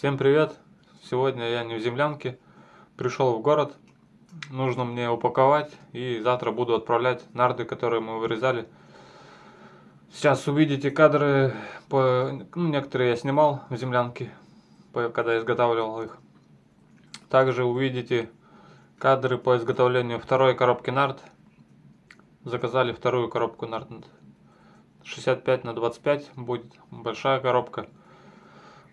Всем привет! Сегодня я не в землянке, пришел в город. Нужно мне упаковать и завтра буду отправлять нарды, которые мы вырезали. Сейчас увидите кадры, по, ну, некоторые я снимал в землянке, когда изготавливал их. Также увидите кадры по изготовлению второй коробки нард. Заказали вторую коробку нард 65 на 25 будет большая коробка.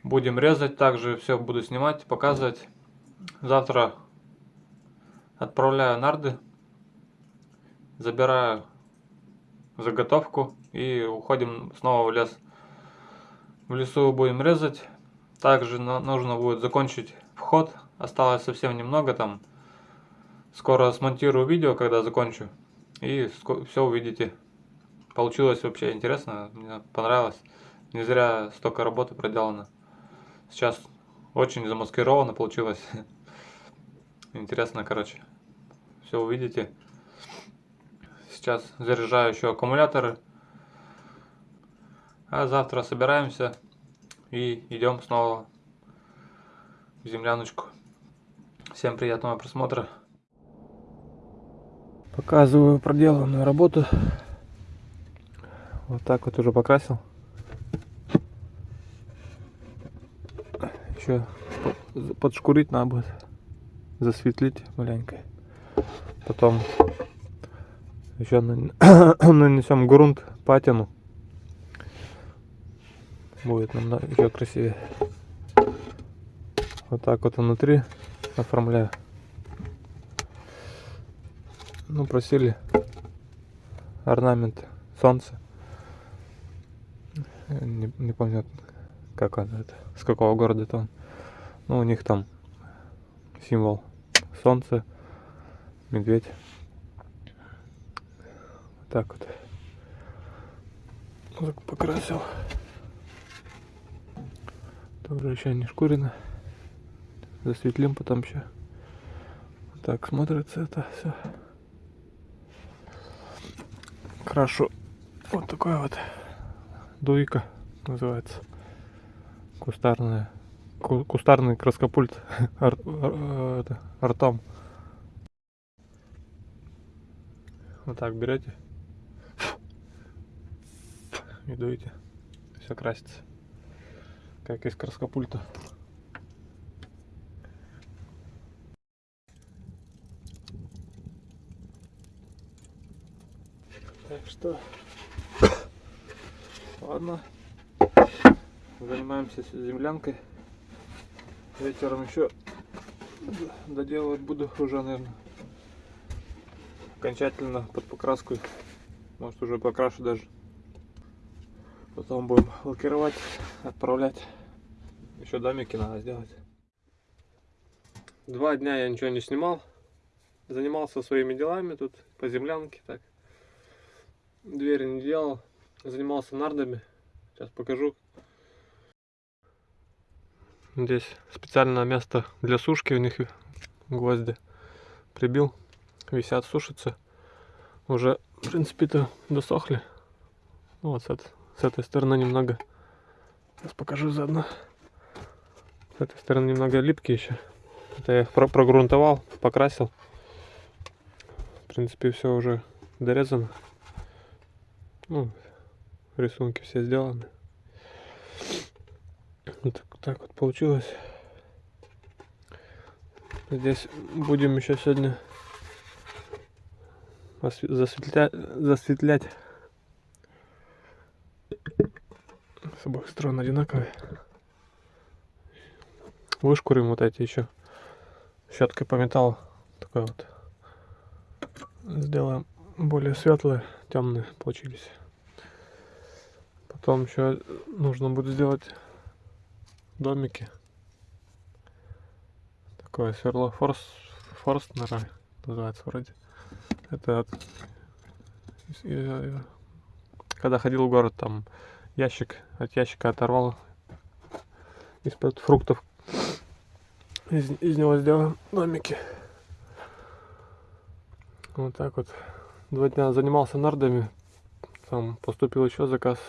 Будем резать, также все буду снимать, показывать. Завтра отправляю нарды, забираю заготовку и уходим снова в лес. В лесу будем резать. Также нужно будет закончить вход. Осталось совсем немного там. Скоро смонтирую видео, когда закончу. И все увидите. Получилось вообще интересно. Мне понравилось. Не зря столько работы проделано. Сейчас очень замаскировано получилось. Интересно, короче. Все увидите. Сейчас заряжаю еще аккумуляторы. А завтра собираемся и идем снова в земляночку. Всем приятного просмотра. Показываю проделанную работу. Вот так вот уже покрасил. Еще подшкурить надо будет, засветлить маленько. Потом еще нанесем грунт, патину. Будет нам еще красивее. Вот так вот внутри оформляю. Ну, просили орнамент солнца. Не, не помню, как он это, с какого города это он. Ну, у них там символ солнце, медведь. Вот так вот. Так покрасил. Тоже еще не шкурено. Засветлим потом еще. Так смотрится это все. Крашу вот такой вот дуйка называется. Кустарная кустарный краскопульт это, артом. Вот так берете и дуете. Все красится. Как из краскопульта. Так что, ладно, занимаемся землянкой. Вечером еще доделывать буду уже, наверное, окончательно под покраску. Может уже покрашу даже. Потом будем лакировать, отправлять. Еще домики надо сделать. Два дня я ничего не снимал. Занимался своими делами тут по землянке так. Двери не делал. Занимался нардами. Сейчас покажу, Здесь специальное место для сушки у них гвозди прибил. Висят, сушатся. Уже, в принципе-то, досохли. Ну, вот с, этой, с этой стороны немного. Сейчас покажу заодно. С этой стороны немного липкие еще. Это я их про прогрунтовал, покрасил. В принципе, все уже дорезано. Ну, рисунки все сделаны. Вот так вот получилось. Здесь будем еще сегодня засветлять, засветлять. С обоих сторон одинаковые. Вышкурим вот эти еще щеткой по металлу. Такой вот. Сделаем более светлые, темные получились. Потом еще нужно будет сделать домики. Такое сверло форс, Форстнера называется вроде. Это от, когда ходил в город, там ящик, от ящика оторвал из-под фруктов. Из, из него сделал домики. Вот так вот. Два дня занимался нардами. Там поступил еще заказ.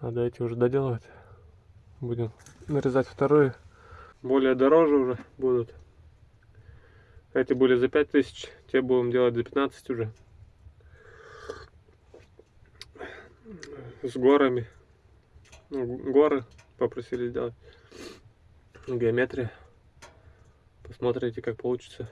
Надо эти уже доделывать Будем нарезать вторые. Более дороже уже будут. Эти были за 5000, те будем делать за 15 уже. С горами. Ну, горы попросили сделать. Геометрия. Посмотрите, как получится.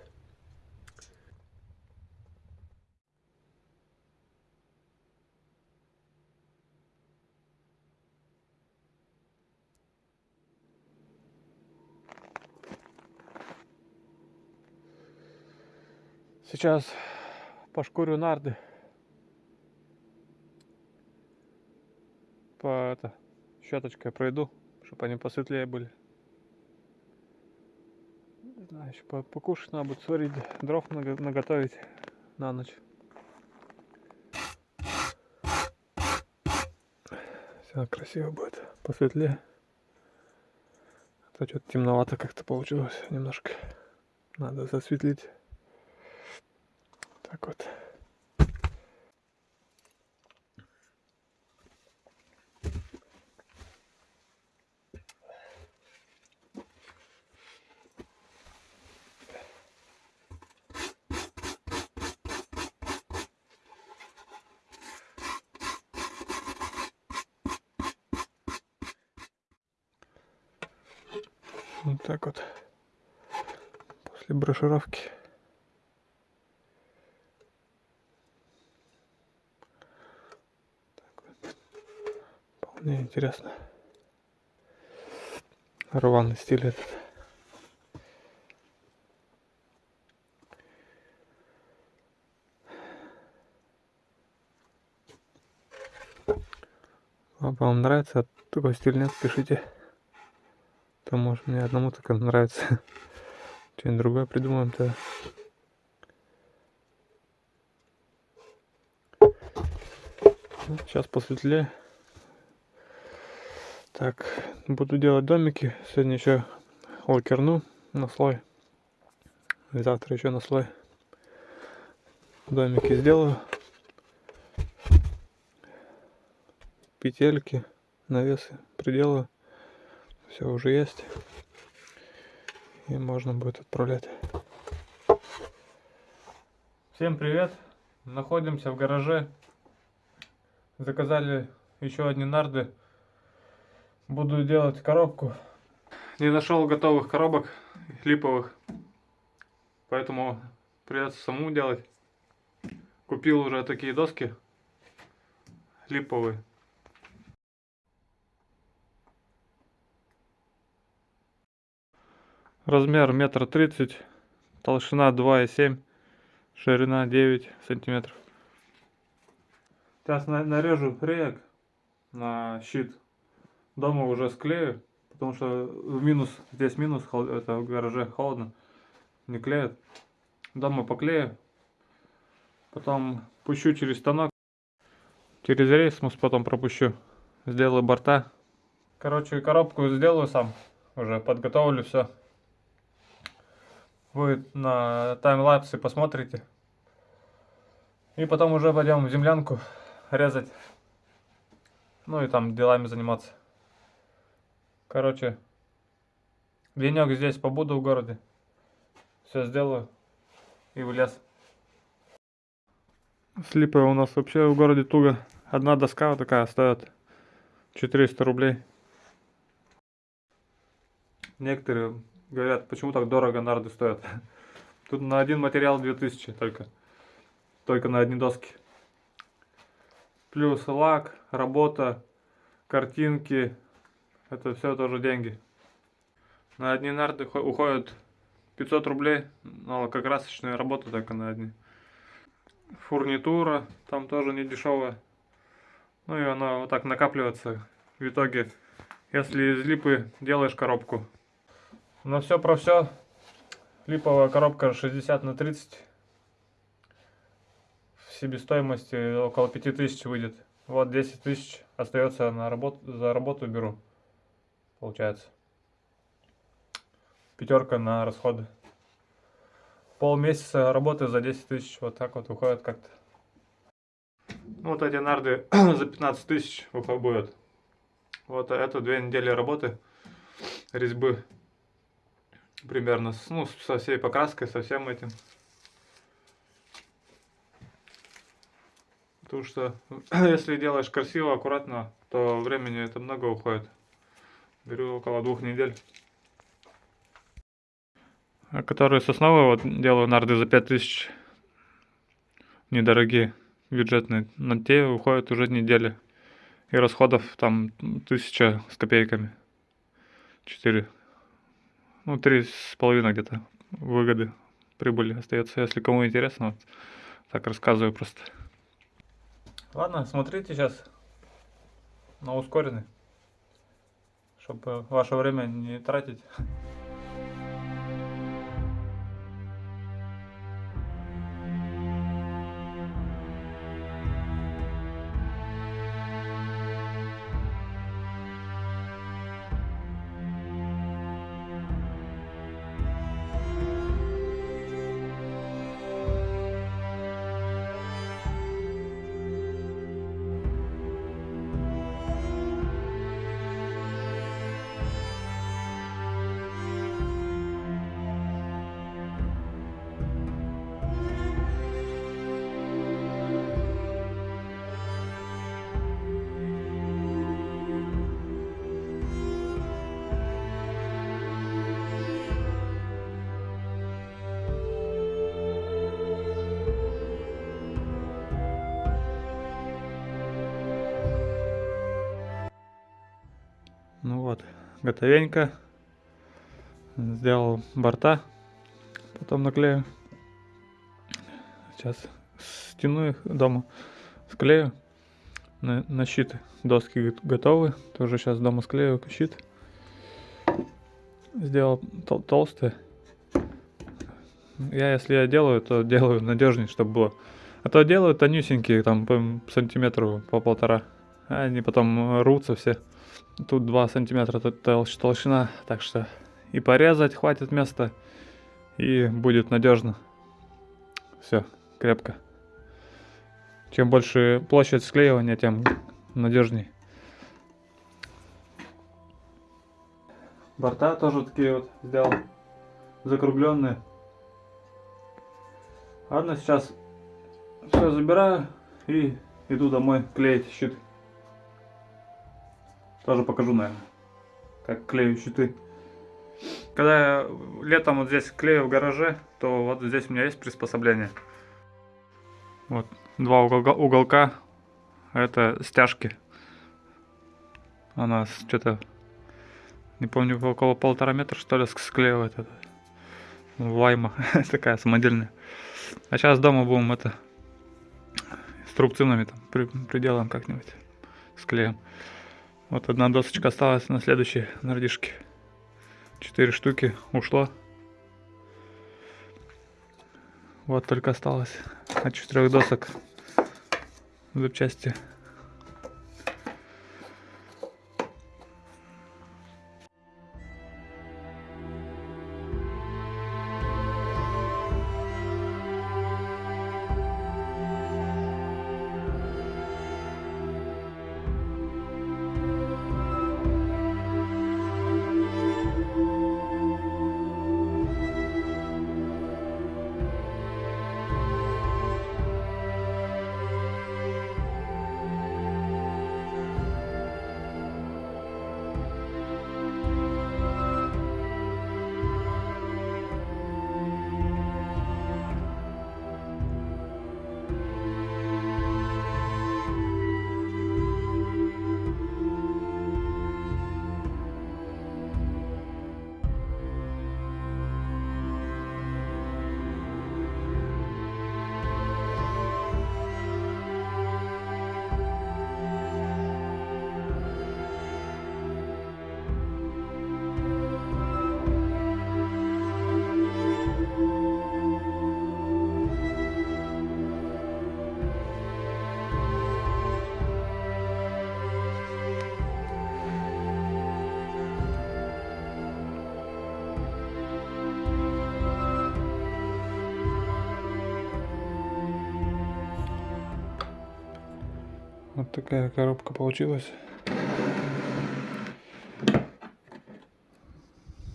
Сейчас пошкурю нарды. По это, щеточкой пройду, чтобы они посветлее были. Знаю, еще покушать надо будет сварить, дров наготовить на ночь. Все красиво будет, посветлее. А то что-то темновато как-то получилось немножко. Надо засветлить. Так вот. Вот так вот. После брошировки. Мне интересно. Рваный стиль этот. Вам нравится такой стиль, нет, пишите. То может мне одному только нравится. Что-нибудь другое придумаем-то. Сейчас посветлее. Так, буду делать домики. Сегодня еще лакерну на слой. Завтра еще на слой. Домики сделаю. Петельки, навесы приделаю. Все уже есть. И можно будет отправлять. Всем привет! Находимся в гараже. Заказали еще одни нарды Буду делать коробку. Не нашел готовых коробок липовых. Поэтому придется самому делать. Купил уже такие доски липовые. Размер метр тридцать, толщина два и семь, ширина девять сантиметров. Сейчас нарежу реек на щит дома уже склею, потому что в минус, здесь минус, это в гараже холодно, не клеят. Дома поклею, потом пущу через станок, через рейсмус потом пропущу, сделаю борта. Короче, коробку сделаю сам, уже подготовлю все. Вы на таймлапсе посмотрите. И потом уже пойдем в землянку резать. Ну и там делами заниматься. Короче, денек здесь побуду в городе. Все сделаю и в лес. Слипы у нас вообще в городе туго. Одна доска вот такая стоит 400 рублей. Некоторые говорят, почему так дорого нарды стоят. Тут на один материал 2000 только. Только на одни доски. Плюс лак, работа, картинки, это все тоже деньги. На одни нарды уходят 500 рублей, но как красочная работа только на одни. Фурнитура там тоже не дешевая. Ну и она вот так накапливается в итоге, если из липы делаешь коробку. На все про все. Липовая коробка 60 на 30. В себестоимости около 5000 выйдет. Вот 10 тысяч остается на работу, за работу беру получается. Пятерка на расходы. Полмесяца работы за 10 тысяч, вот так вот уходит как-то. Ну, вот эти нарды за 15 тысяч будут. Вот это две недели работы резьбы. Примерно, ну, со всей покраской, со всем этим. Потому что если делаешь красиво, аккуратно, то времени это много уходит. Беру около двух недель. А которые сосновые вот делаю нарды за 5000. Недорогие, бюджетные. На те уходят уже недели. И расходов там тысяча с копейками. Четыре. Ну, три с половиной где-то выгоды, прибыли остается. Если кому интересно, вот так рассказываю просто. Ладно, смотрите сейчас на ускоренный, чтобы ваше время не тратить. Готовенько. Сделал борта. Потом наклею. Сейчас стяну их дома. Склею. На, на щит доски готовы. Тоже сейчас дома склею щит. Сделал тол- толстые. Я, если я делаю, то делаю надежнее, чтобы было. А то делаю тонюсенькие, там по сантиметру по полтора. А они потом рвутся все. Тут 2 сантиметра толщина, так что и порезать хватит места, и будет надежно. Все, крепко. Чем больше площадь склеивания, тем надежней. Борта тоже такие вот сделал, закругленные. Ладно, сейчас все забираю и иду домой клеить щит. Тоже покажу, наверное, как клею щиты. Когда я летом вот здесь клею в гараже, то вот здесь у меня есть приспособление. Вот, два уголка, уголка это стяжки. Она что-то, не помню, около полтора метра, что ли, ск- склеивает это. Вайма такая самодельная. А сейчас дома будем это с трубцинами там при, приделаем как-нибудь. Склеим. Вот одна досочка осталась на следующей нардишке. Четыре штуки ушло. Вот только осталось от четырех досок запчасти. такая коробка получилась.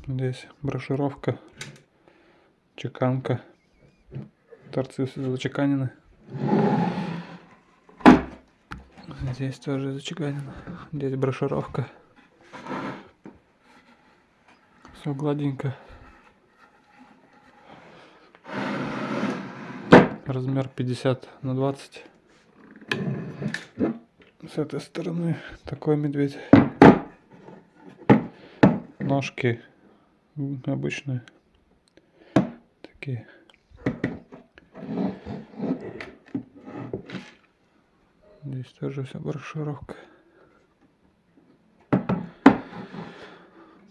Здесь брошировка, чеканка, торцы зачеканены. Здесь тоже зачеканено. Здесь брошировка. Все гладенько. Размер 50 на 20. С этой стороны такой медведь. Ножки обычные. Такие. Здесь тоже вся брошюровка.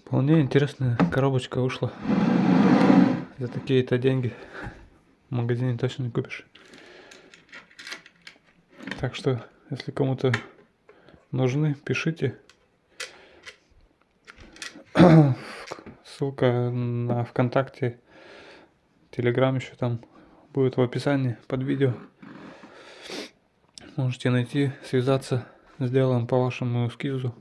Вполне интересная коробочка вышла. За такие-то деньги в магазине точно не купишь. Так что, если кому-то нужны, пишите. Ссылка на ВКонтакте, Телеграм еще там будет в описании под видео. Можете найти, связаться, сделаем по вашему эскизу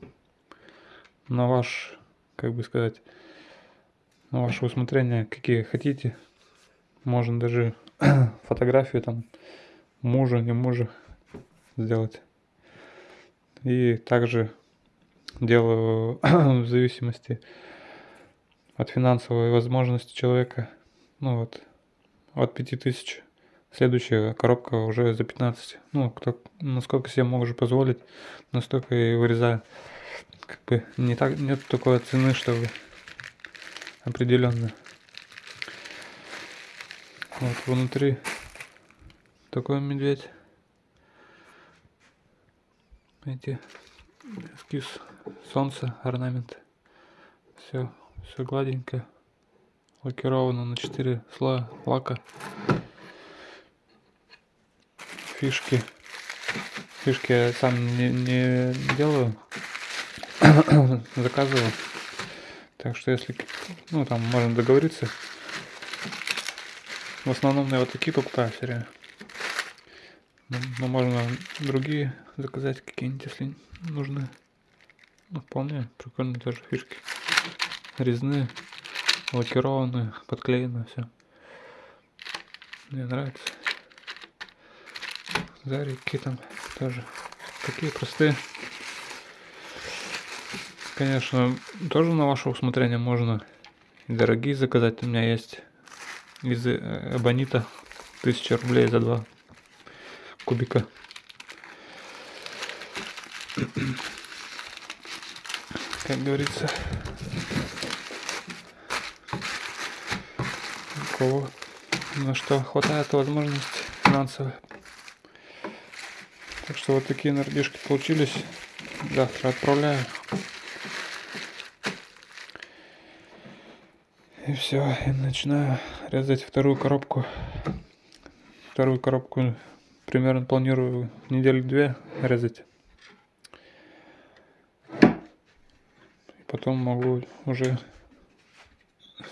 на ваш как бы сказать, на ваше усмотрение, какие хотите. Можно даже фотографию там мужа, не мужа сделать. И также делаю в зависимости от финансовой возможности человека, ну вот, от 5000. Следующая коробка уже за 15. Ну, кто, насколько себе могу позволить, настолько и вырезаю как бы не так, нет такой цены, чтобы определенно. Вот внутри такой медведь. Эти эскиз солнца, орнамент. Все, все гладенько. Лакировано на 4 слоя лака. Фишки. Фишки я сам не, не делаю. заказывал. Так что если, ну там можно договориться. В основном я вот такие покупаю все время. Но, ну, но можно другие заказать какие-нибудь, если нужны. Ну, вполне прикольные тоже фишки. Резные, лакированные, подклеенные, все. Мне нравится. Зарики там тоже. Такие простые. Конечно, тоже на ваше усмотрение можно дорогие заказать. У меня есть из эбонита 1000 рублей за два кубика. Как говорится, у кого на что хватает возможности финансовые. Так что вот такие нардишки получились. Завтра отправляю. И все, и начинаю резать вторую коробку. Вторую коробку примерно планирую недели две резать. И потом могу уже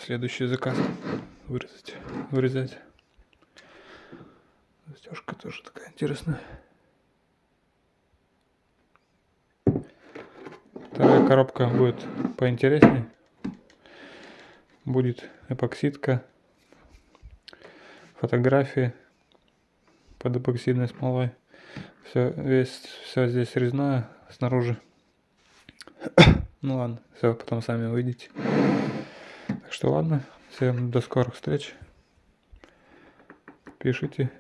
следующий заказ вырезать, вырезать. Застежка тоже такая интересная. Вторая коробка будет поинтереснее будет эпоксидка, фотографии под эпоксидной смолой. Все, весь, все здесь резное снаружи. ну ладно, все, потом сами увидите. Так что ладно, всем до скорых встреч. Пишите,